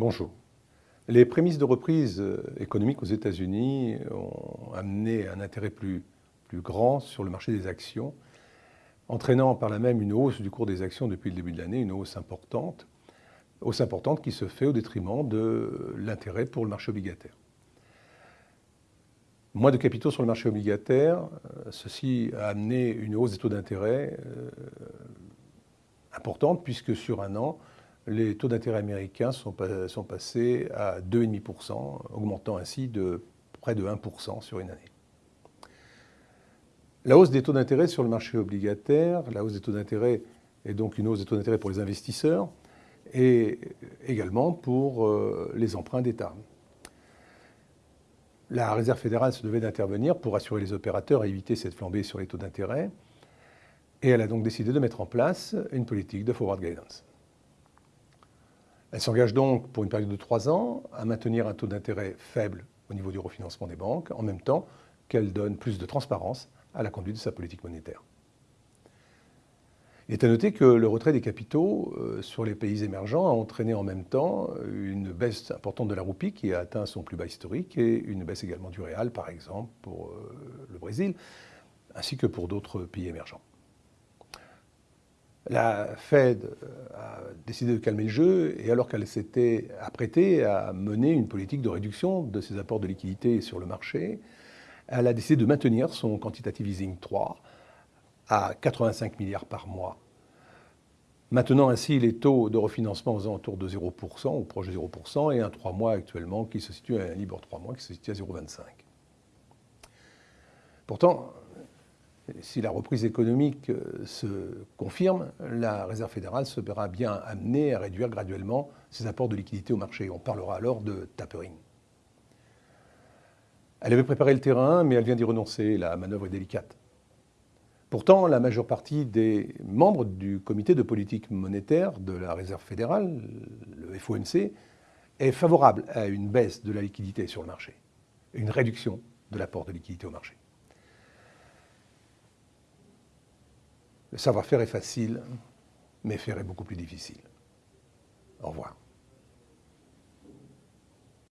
Bonjour. Les prémices de reprise euh, économique aux États-Unis ont amené un intérêt plus, grand sur le marché des actions, entraînant par là même une hausse du cours des actions depuis le début de l'année, une hausse importante, hausse importante qui se fait au détriment de l'intérêt pour le marché obligataire. Moins de capitaux sur le marché obligataire, euh, ceci a amené une hausse des taux d'intérêt euh, importante puisque sur un an, les taux d'intérêt américains sont, passés à 2,5%, augmentant ainsi de près de 1% sur une année. La hausse des taux d'intérêt sur le marché obligataire, la hausse des taux d'intérêt est donc une hausse des taux d'intérêt pour les investisseurs et également pour euh, les emprunts d'État. La Réserve fédérale se devait d'intervenir pour assurer les opérateurs et éviter cette flambée sur les taux d'intérêt. Et elle a donc décidé de mettre en place une politique de forward guidance. Elle s'engage donc pour une période de trois ans à maintenir un taux d'intérêt faible au niveau du refinancement des banques, en même temps qu'elle donne plus de transparence à la conduite de sa politique monétaire. Il est à noter que le retrait des capitaux euh, sur les pays émergents a entraîné en même temps une baisse importante de la roupie qui a atteint son plus bas historique et une baisse également du réal, par exemple, pour euh, le Brésil, ainsi que pour d'autres pays émergents. La Fed euh, a décidé de calmer le jeu et alors qu'elle s'était apprêtée à mener une politique de réduction de ses apports de liquidités sur le marché, elle a décidé de maintenir son quantitative easing 3 à 85 milliards par mois, maintenant ainsi les taux de refinancement aux alentours de 0% ou proche de 0% et un 3 mois actuellement qui se situe à un Libor 3 mois qui se situe à 0,25. Pourtant, si la reprise économique euh, se confirme, la Réserve fédérale se verra bien amenée à réduire graduellement ses apports de liquidités au marché. On parlera alors de tapering. Elle avait préparé le terrain, mais elle vient d'y renoncer. La manœuvre est délicate. Pourtant, la majeure partie des membres du comité de politique monétaire de la Réserve fédérale, le FOMC, est favorable à une baisse de la liquidité sur le marché, une réduction de l'apport de liquidité au marché. Le savoir-faire est facile, mais faire est beaucoup plus difficile. Au revoir.